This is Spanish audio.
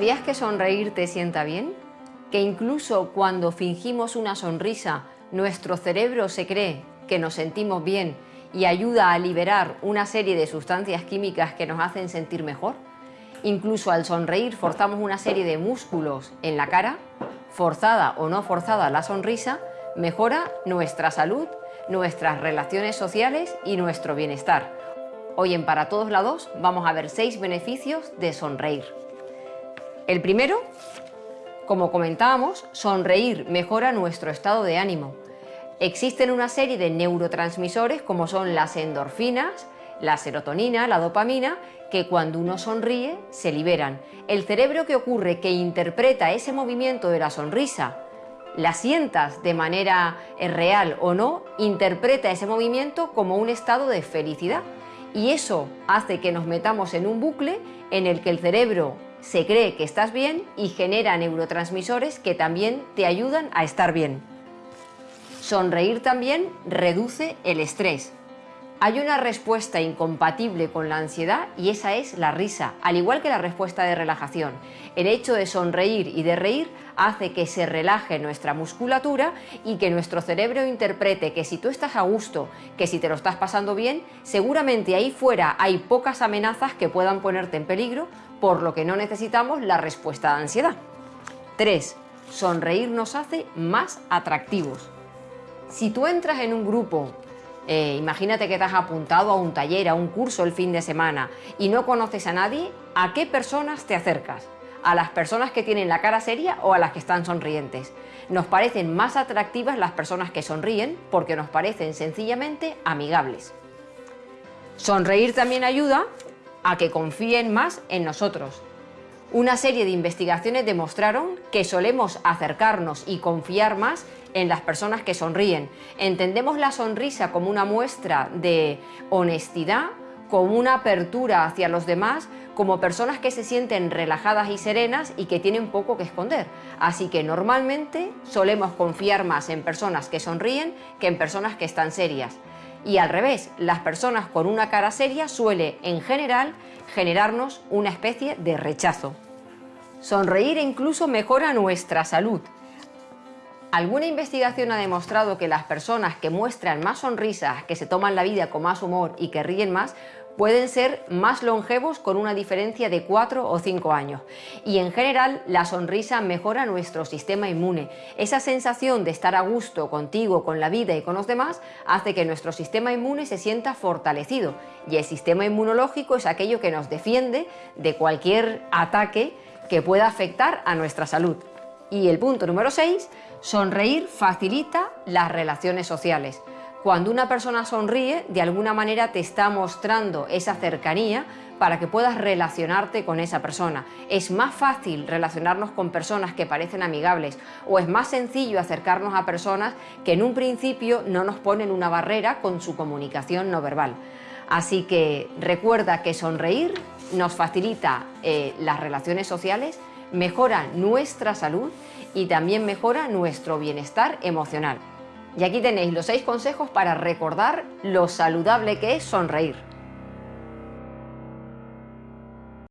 ¿Sabías que sonreír te sienta bien? Que incluso cuando fingimos una sonrisa, nuestro cerebro se cree que nos sentimos bien y ayuda a liberar una serie de sustancias químicas que nos hacen sentir mejor. Incluso al sonreír forzamos una serie de músculos en la cara, forzada o no forzada la sonrisa, mejora nuestra salud, nuestras relaciones sociales y nuestro bienestar. Hoy en Para Todos Lados vamos a ver seis beneficios de sonreír. El primero, como comentábamos, sonreír mejora nuestro estado de ánimo. Existen una serie de neurotransmisores como son las endorfinas, la serotonina, la dopamina, que cuando uno sonríe se liberan. El cerebro que ocurre que interpreta ese movimiento de la sonrisa, la sientas de manera eh, real o no, interpreta ese movimiento como un estado de felicidad. Y eso hace que nos metamos en un bucle en el que el cerebro se cree que estás bien y genera neurotransmisores que también te ayudan a estar bien. Sonreír también reduce el estrés. Hay una respuesta incompatible con la ansiedad y esa es la risa, al igual que la respuesta de relajación. El hecho de sonreír y de reír hace que se relaje nuestra musculatura y que nuestro cerebro interprete que si tú estás a gusto, que si te lo estás pasando bien, seguramente ahí fuera hay pocas amenazas que puedan ponerte en peligro, por lo que no necesitamos la respuesta de ansiedad. 3. Sonreír nos hace más atractivos. Si tú entras en un grupo eh, imagínate que te has apuntado a un taller, a un curso el fin de semana y no conoces a nadie, ¿a qué personas te acercas? ¿A las personas que tienen la cara seria o a las que están sonrientes? Nos parecen más atractivas las personas que sonríen porque nos parecen sencillamente amigables. Sonreír también ayuda a que confíen más en nosotros. Una serie de investigaciones demostraron que solemos acercarnos y confiar más en las personas que sonríen. Entendemos la sonrisa como una muestra de honestidad, como una apertura hacia los demás, como personas que se sienten relajadas y serenas y que tienen poco que esconder. Así que normalmente solemos confiar más en personas que sonríen que en personas que están serias. Y al revés, las personas con una cara seria suele, en general, generarnos una especie de rechazo. Sonreír incluso mejora nuestra salud. Alguna investigación ha demostrado que las personas que muestran más sonrisas, que se toman la vida con más humor y que ríen más, pueden ser más longevos con una diferencia de 4 o 5 años. Y en general la sonrisa mejora nuestro sistema inmune. Esa sensación de estar a gusto contigo, con la vida y con los demás hace que nuestro sistema inmune se sienta fortalecido. Y el sistema inmunológico es aquello que nos defiende de cualquier ataque que pueda afectar a nuestra salud. Y el punto número 6, sonreír facilita las relaciones sociales. Cuando una persona sonríe, de alguna manera te está mostrando esa cercanía para que puedas relacionarte con esa persona. Es más fácil relacionarnos con personas que parecen amigables o es más sencillo acercarnos a personas que en un principio no nos ponen una barrera con su comunicación no verbal. Así que recuerda que sonreír nos facilita eh, las relaciones sociales, mejora nuestra salud y también mejora nuestro bienestar emocional. Y aquí tenéis los seis consejos para recordar lo saludable que es sonreír.